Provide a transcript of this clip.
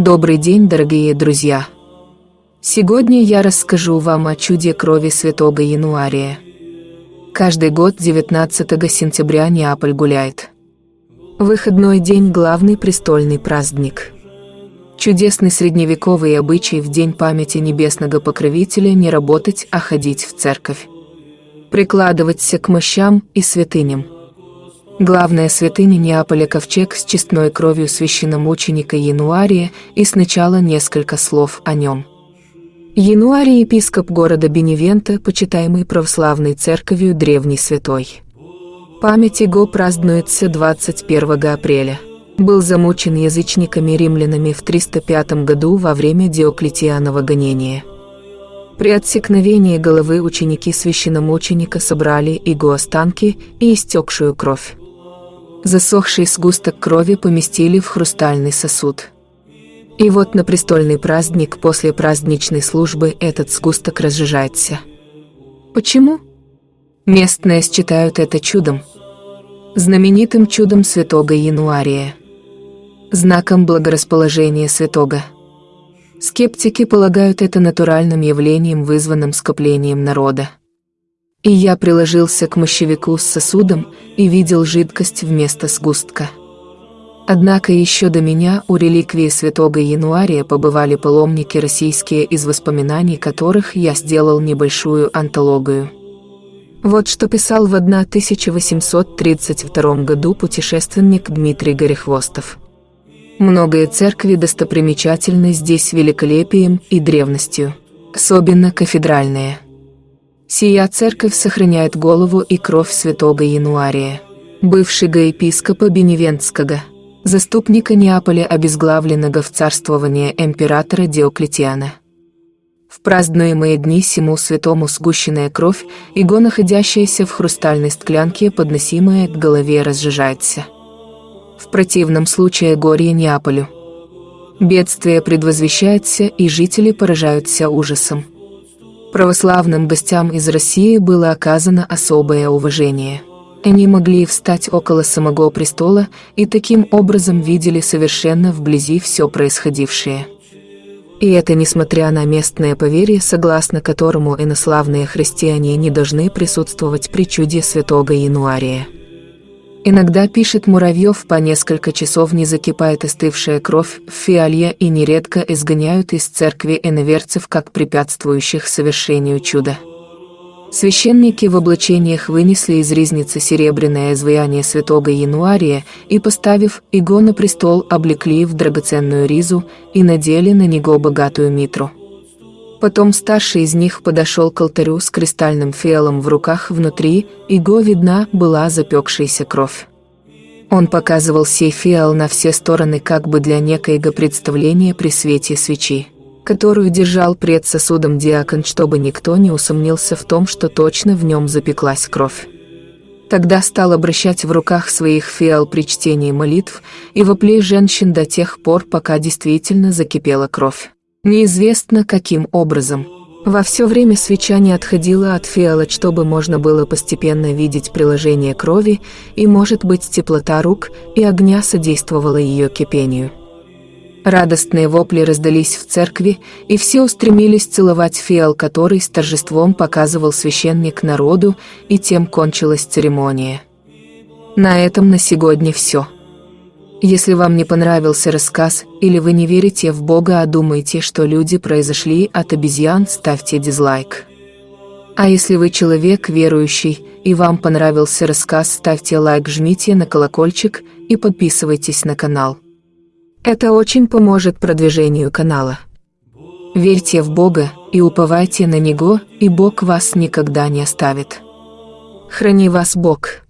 Добрый день, дорогие друзья! Сегодня я расскажу вам о чуде крови святого Януария. Каждый год 19 сентября Неаполь гуляет. Выходной день – главный престольный праздник. Чудесный средневековый обычай в день памяти небесного покровителя не работать, а ходить в церковь. Прикладываться к мощам и святыням – Главная святыня Неаполя ковчег с честной кровью священномученика Януария и сначала несколько слов о нем. Януарий – епископ города Беневента, почитаемый православной церковью древний святой. Память его празднуется 21 апреля. Был замучен язычниками-римлянами в 305 году во время Диоклетианова гонения. При отсекновении головы ученики священномученика собрали его останки и истекшую кровь. Засохший сгусток крови поместили в хрустальный сосуд. И вот на престольный праздник после праздничной службы этот сгусток разжижается. Почему? Местные считают это чудом. Знаменитым чудом святого Януария. Знаком благорасположения святого. Скептики полагают это натуральным явлением, вызванным скоплением народа. И я приложился к мощевику с сосудом и видел жидкость вместо сгустка. Однако еще до меня у реликвии святого Януария побывали паломники российские, из воспоминаний которых я сделал небольшую антологию. Вот что писал в 1832 году путешественник Дмитрий Горехвостов. Многое церкви достопримечательны здесь великолепием и древностью, особенно кафедральные – Сия церковь сохраняет голову и кровь святого Януария, бывшего епископа Беневентского, заступника Неаполя обезглавленного в царствование императора Диоклетиана. В празднуемые дни сему святому сгущенная кровь, его находящаяся в хрустальной склянке, подносимая к голове, разжижается. В противном случае горе Неаполю. Бедствие предвозвещается, и жители поражаются ужасом. Православным гостям из России было оказано особое уважение. Они могли встать около самого престола и таким образом видели совершенно вблизи все происходившее. И это несмотря на местное поверье, согласно которому инославные христиане не должны присутствовать при чуде святого Януария. Иногда, пишет Муравьев, по несколько часов не закипает остывшая кровь в фиалье и нередко изгоняют из церкви иноверцев как препятствующих совершению чуда. Священники в облачениях вынесли из ризницы серебряное изваяние святого Януария и, поставив его на престол, облекли в драгоценную ризу и надели на него богатую митру. Потом старший из них подошел к алтарю с кристальным фиалом в руках внутри, и го видна была запекшаяся кровь. Он показывал сей фиал на все стороны как бы для некоего представления при свете свечи, которую держал пред сосудом диакон, чтобы никто не усомнился в том, что точно в нем запеклась кровь. Тогда стал обращать в руках своих фиал при чтении молитв и воплей женщин до тех пор, пока действительно закипела кровь. Неизвестно каким образом. Во все время свеча не отходила от фиала, чтобы можно было постепенно видеть приложение крови, и, может быть, теплота рук и огня содействовала ее кипению. Радостные вопли раздались в церкви, и все устремились целовать фиал, который с торжеством показывал священник народу, и тем кончилась церемония. На этом на сегодня все. Если вам не понравился рассказ, или вы не верите в Бога, а думаете, что люди произошли от обезьян, ставьте дизлайк. А если вы человек верующий, и вам понравился рассказ, ставьте лайк, жмите на колокольчик и подписывайтесь на канал. Это очень поможет продвижению канала. Верьте в Бога и уповайте на Него, и Бог вас никогда не оставит. Храни вас Бог.